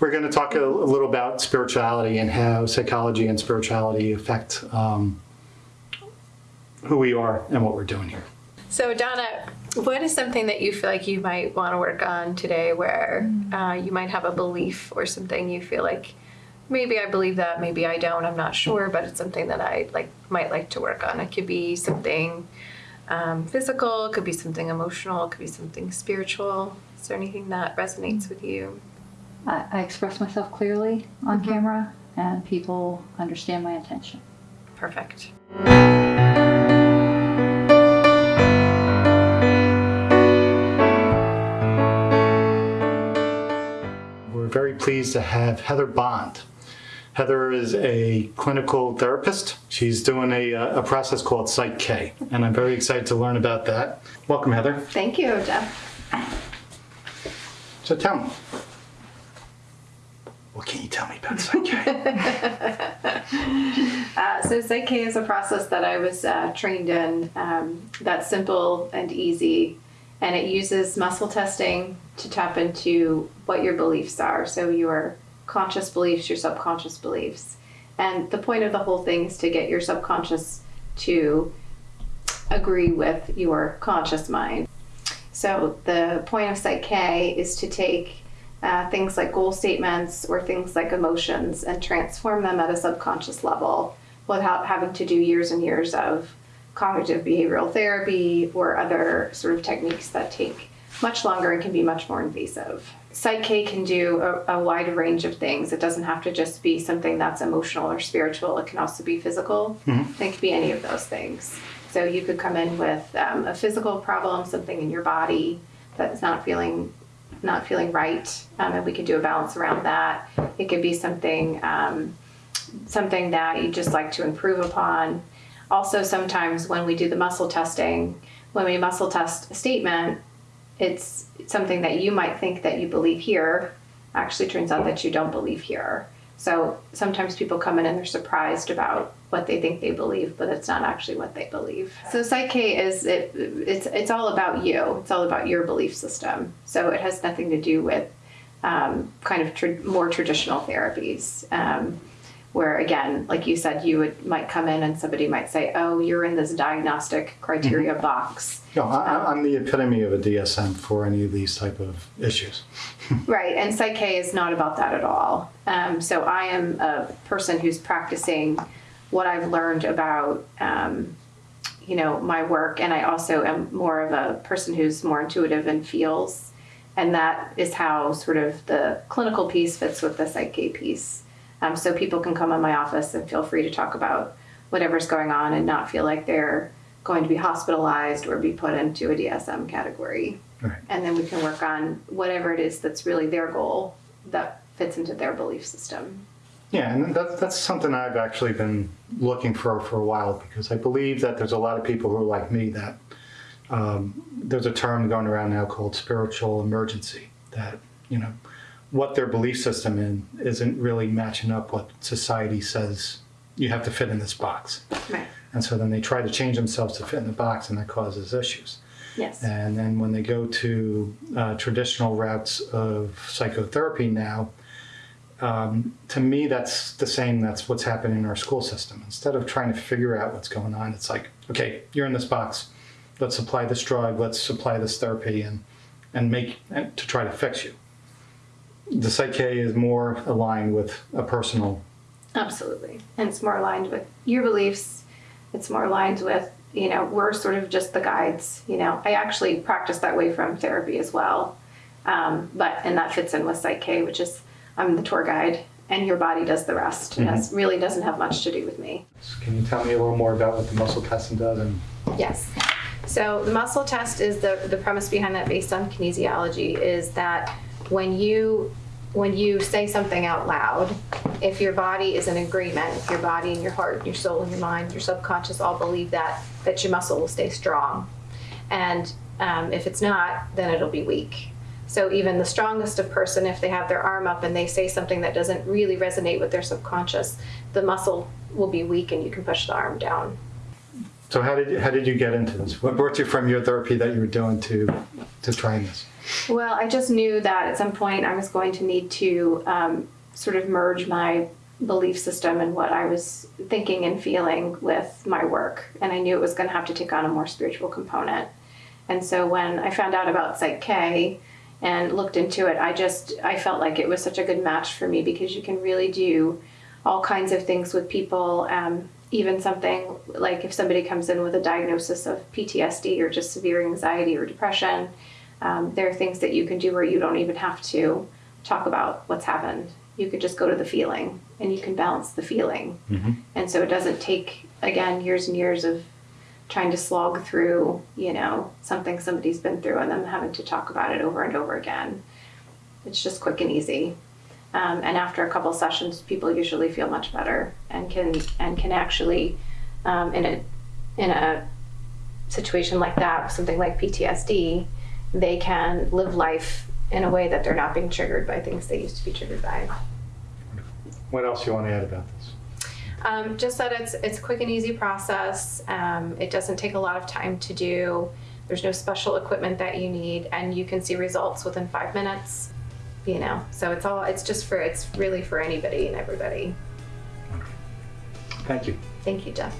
we're going to talk a, a little about spirituality and how psychology and spirituality affect um, who we are and what we're doing here. So, Donna, what is something that you feel like you might want to work on today where uh, you might have a belief or something you feel like maybe I believe that, maybe I don't, I'm not sure, but it's something that I like might like to work on. It could be something um, physical, it could be something emotional, it could be something spiritual. Is there anything that resonates with you? I, I express myself clearly on camera, and people understand my intention. Perfect. We're very pleased to have Heather Bond. Heather is a clinical therapist. She's doing a, uh, a process called Psych K, and I'm very excited to learn about that. Welcome, Heather. Thank you, Jeff. So tell me, what can you tell me about Psych K? Uh, so Psych K is a process that I was uh, trained in um, that's simple and easy, and it uses muscle testing to tap into what your beliefs are. So your conscious beliefs, your subconscious beliefs, and the point of the whole thing is to get your subconscious to agree with your conscious mind. So the point of Psych K is to take uh, things like goal statements or things like emotions and transform them at a subconscious level without having to do years and years of cognitive behavioral therapy or other sort of techniques that take much longer and can be much more invasive. Psych K can do a, a wide range of things. It doesn't have to just be something that's emotional or spiritual. It can also be physical. Mhm. It can be any of those things. So you could come in with um, a physical problem, something in your body that's not feeling not feeling right, um, and we could do a balance around that. It could be something um, something that you just like to improve upon. Also, sometimes when we do the muscle testing, when we muscle test a statement, it's something that you might think that you believe here, actually turns out that you don't believe here. So sometimes people come in and they're surprised about what they think they believe, but it's not actually what they believe. So Psych K is it, it's it's all about you. It's all about your belief system. So it has nothing to do with um, kind of tr- more traditional therapies. Um, where again, like you said, you would might come in and somebody might say, "Oh, you're in this diagnostic criteria box." No, I, I'm the epitome of a DSM for any of these type of issues. Right, and Psych K is not about that at all. Um, so I am a person who's practicing what I've learned about, um, you know, my work, and I also am more of a person who's more intuitive and feels, and that is how sort of the clinical piece fits with the Psych K piece. Um, so people can come in my office and feel free to talk about whatever's going on and not feel like they're going to be hospitalized or be put into a DSM category Right. and then we can work on whatever it is that's really their goal that fits into their belief system. Yeah, and that's, that's something I've actually been looking for for a while because I believe that there's a lot of people who are like me that um, there's a term going around now called spiritual emergency that, you know, what their belief system in isn't really matching up what society says you have to fit in this box. Right. And so then they try to change themselves to fit in the box and that causes issues. Yes. And then when they go to uh, traditional routes of psychotherapy now, um, to me, that's the same. That's what's happening in our school system. Instead of trying to figure out what's going on, it's like, okay, you're in this box. Let's apply this drug. Let's apply this therapy, and and make and to try to fix you. The Psych K is more aligned with a personal. Absolutely. And it's more aligned with your beliefs. It's more aligned with, you know, we're sort of just the guides. You know, I actually practice that way from therapy as well. Um, but, and that fits in with Psych K, which is I'm the tour guide and your body does the rest. And that really doesn't have much to do with me. Can you tell me a little more about what the muscle testing does? And Yes. So the muscle test is the, the premise behind that based on kinesiology is that when you when you say something out loud, if your body is in agreement, if your body and your heart, and your soul and your mind, your subconscious all believe that, that your muscle will stay strong. And um, if it's not, then it'll be weak. So even the strongest of person, if they have their arm up and they say something that doesn't really resonate with their subconscious, the muscle will be weak and you can push the arm down. So how did you, how did you get into this? What brought you from your therapy that you were doing to to trying this? Well, I just knew that at some point I was going to need to um, sort of merge my belief system and what I was thinking and feeling with my work. And I knew it was going to have to take on a more spiritual component. And so when I found out about Psych K and looked into it, I just I felt like it was such a good match for me because you can really do all kinds of things with people. Um, even something like if somebody comes in with a diagnosis of PTSD or just severe anxiety or depression, um, there are things that you can do where you don't even have to talk about what's happened. You could just go to the feeling and you can balance the feeling. And so it doesn't take, again, years and years of trying to slog through, you know, something somebody's been through and then having to talk about it over and over again. It's just quick and easy. Um, and after a couple sessions, people usually feel much better and can and can actually, um, in a in a situation like that, something like PTSD, they can live life in a way that they're not being triggered by things they used to be triggered by. What else you want to add about this? Um, just that it's it's a quick and easy process. Um, it doesn't take a lot of time to do. There's no special equipment that you need, and you can see results within five minutes. You know, so it's all it's just for it's really for anybody and everybody. Thank you. Thank you, Jeff.